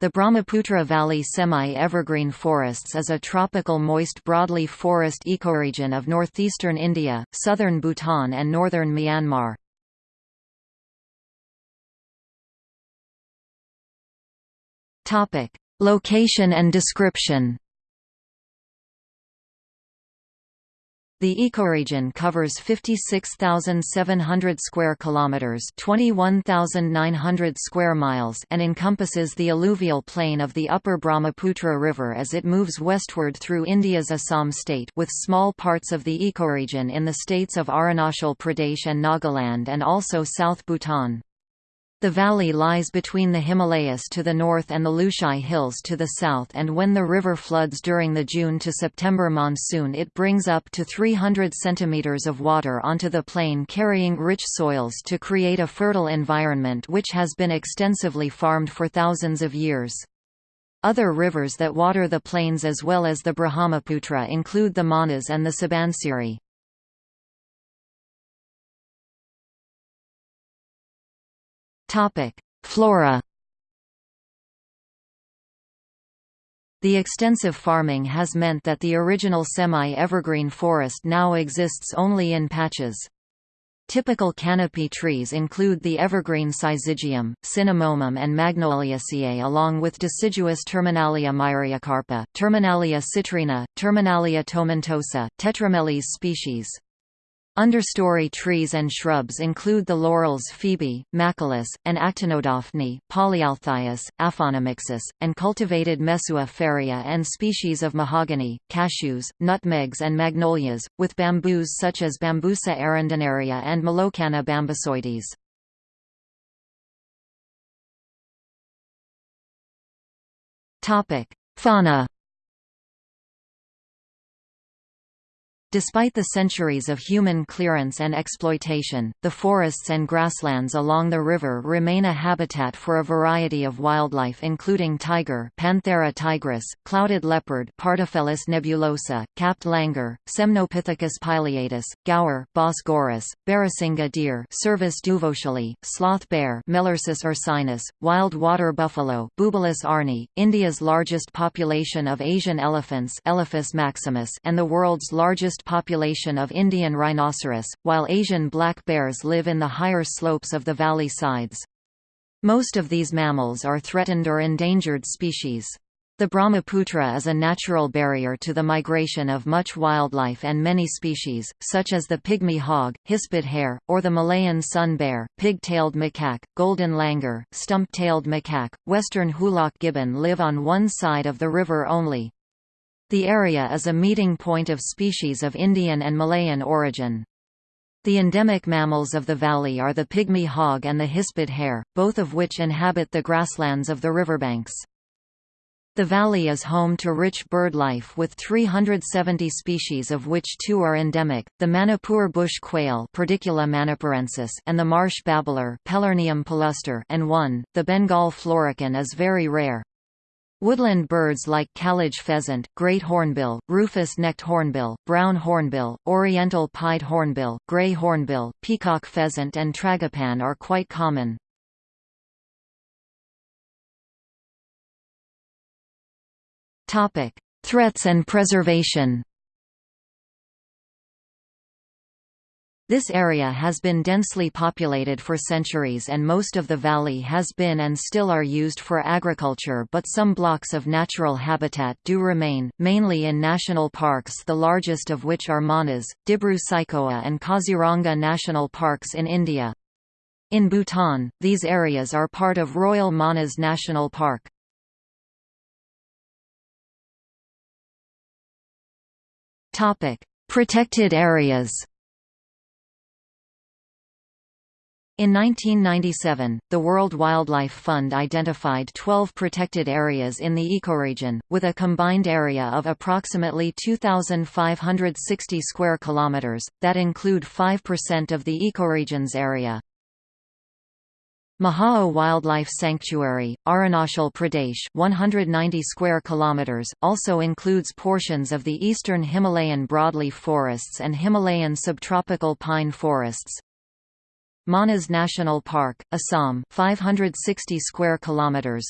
The Brahmaputra Valley semi-evergreen forests is a tropical moist broadleaf forest ecoregion of northeastern India, southern Bhutan and northern Myanmar. Location and description The ecoregion covers 56,700 square kilometers, 21,900 square miles, and encompasses the alluvial plain of the upper Brahmaputra River as it moves westward through India's Assam state, with small parts of the ecoregion in the states of Arunachal Pradesh and Nagaland and also South Bhutan. The valley lies between the Himalayas to the north and the Lushai Hills to the south and when the river floods during the June to September monsoon it brings up to 300 centimeters of water onto the plain carrying rich soils to create a fertile environment which has been extensively farmed for thousands of years. Other rivers that water the plains as well as the Brahmaputra include the Manas and the Subansiri. Topic: Flora. The extensive farming has meant that the original semi-evergreen forest now exists only in patches. Typical canopy trees include the evergreen syzygium, cinnamomum and magnoliaceae along with deciduous Terminalia myriacarpa, Terminalia citrina, Terminalia tomentosa, Tetrameles species. Understory trees and shrubs include the laurels Phoebe, Machilus, and Actinodaphne, Polyalthias, Aphanamixis, and cultivated Mesua and species of mahogany, cashews, nutmegs and magnolias, with bamboos such as Bambusa arundinaria and Melocanna bambusoides. Fauna Despite the centuries of human clearance and exploitation, the forests and grasslands along the river remain a habitat for a variety of wildlife including tiger Panthera tigris, clouded leopard Pardofelis nebulosa, capped langur, Semnopithecus pileatus, gaur Bos gaurus, Barasingha deer Cervus duvaucelii, sloth bear Melursus ursinus, wild water buffalo Bubalus arnee, India's largest population of Asian elephants Elephas maximus, and the world's largest population of Indian rhinoceros, while Asian black bears live in the higher slopes of the valley sides. Most of these mammals are threatened or endangered species. The Brahmaputra is a natural barrier to the migration of much wildlife and many species, such as the pygmy hog, hispid hare, or the Malayan sun bear, pig-tailed macaque, golden langur, stump-tailed macaque, western hoolock gibbon live on one side of the river only. The area is a meeting point of species of Indian and Malayan origin. The endemic mammals of the valley are the pygmy hog and the hispid hare, both of which inhabit the grasslands of the riverbanks. The valley is home to rich bird life with 370 species of which two are endemic, the Manipur bush quail Perdicula manipurensis and the marsh babbler and one, the Bengal florican is very rare. Woodland birds like kalij pheasant, great hornbill, rufous-necked hornbill, brown hornbill, oriental pied hornbill, gray hornbill, peacock pheasant and tragopan are quite common. Threats and preservation This area has been densely populated for centuries and most of the valley has been and still are used for agriculture but some blocks of natural habitat do remain, mainly in national parks the largest of which are Manas, Dibru-Saikhowa and Kaziranga national parks in India. In Bhutan, these areas are part of Royal Manas National Park. Protected areas In 1997, the World Wildlife Fund identified 12 protected areas in the ecoregion, with a combined area of approximately 2,560 square kilometers, that include 5% of the ecoregion's area. Mehao Wildlife Sanctuary, Arunachal Pradesh 190 square kilometers, also includes portions of the eastern Himalayan broadleaf forests and Himalayan subtropical pine forests. Manas National Park, Assam 560 square kilometers.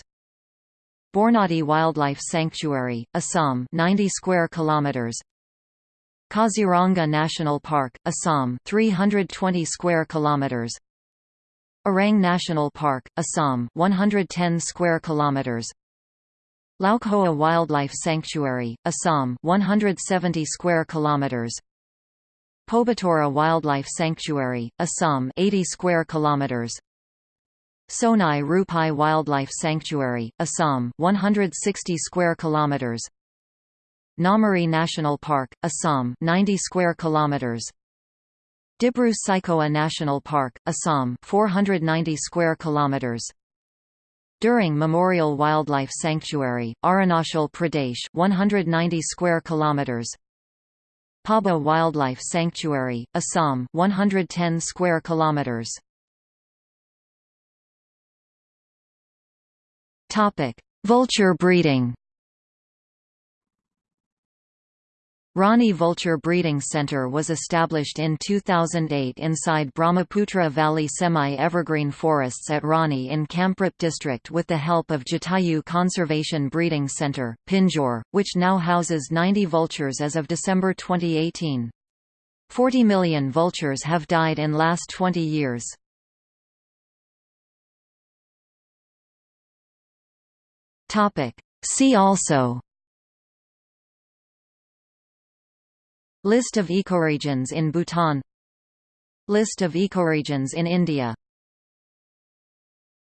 Bornadi Wildlife Sanctuary, Assam 90 square kilometers. Kaziranga National Park, Assam 320 square kilometers. Orang National Park, Assam 110 square kilometers. Laokhowa Wildlife Sanctuary, Assam 170 square kilometers Pobitora Wildlife Sanctuary, Assam 80 square kilometers. Sonai Rupai Wildlife Sanctuary, Assam 160 square kilometers. Nameri National Park, Assam 90 square kilometers. Dibru Saikhowa National Park, Assam 490 square kilometers. D'Ering Memorial Wildlife Sanctuary, Arunachal Pradesh 190 square kilometers Pabha Wildlife Sanctuary, Assam 110 square kilometers Topic: Vulture breeding. Rani Vulture Breeding Center was established in 2008 inside Brahmaputra Valley semi-evergreen forests at Rani in Kamrup district with the help of Jatayu Conservation Breeding Center, Pinjore, which now houses 90 vultures as of December 2018. 40 million vultures have died in last 20 years. See also List of ecoregions in Bhutan. List of ecoregions in India